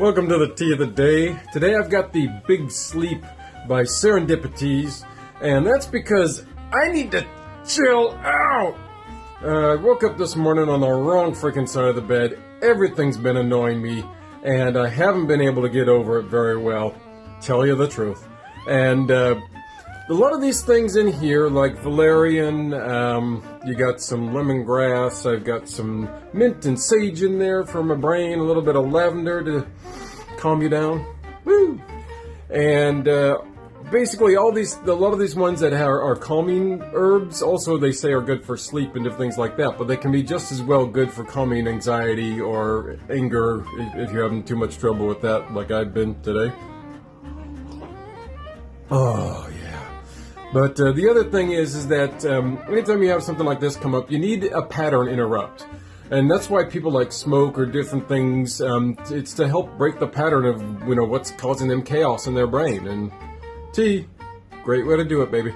Welcome to the tea of the day. Today I've got the Big Sleep by Serendipities, and that's because I need to chill out. Uh, I woke up this morning on the wrong freaking side of the bed. Everything's been annoying me, and I haven't been able to get over it very well. Tell you the truth. And uh, a lot of these things in here, like valerian, um, you got some lemongrass, I've got some mint and sage in there for my brain, a little bit of lavender to calm you down. Woo! And uh, basically, all these, a lot of these ones that are, are calming herbs, also they say are good for sleep and things like that, but they can be just as well good for calming anxiety or anger if you're having too much trouble with that, like I've been today. Oh, yeah. But uh, the other thing is, is that um, anytime you have something like this come up, you need a pattern interrupt. And that's why people like smoke or different things. Um, it's to help break the pattern of you know what's causing them chaos in their brain. And tea, great way to do it, baby.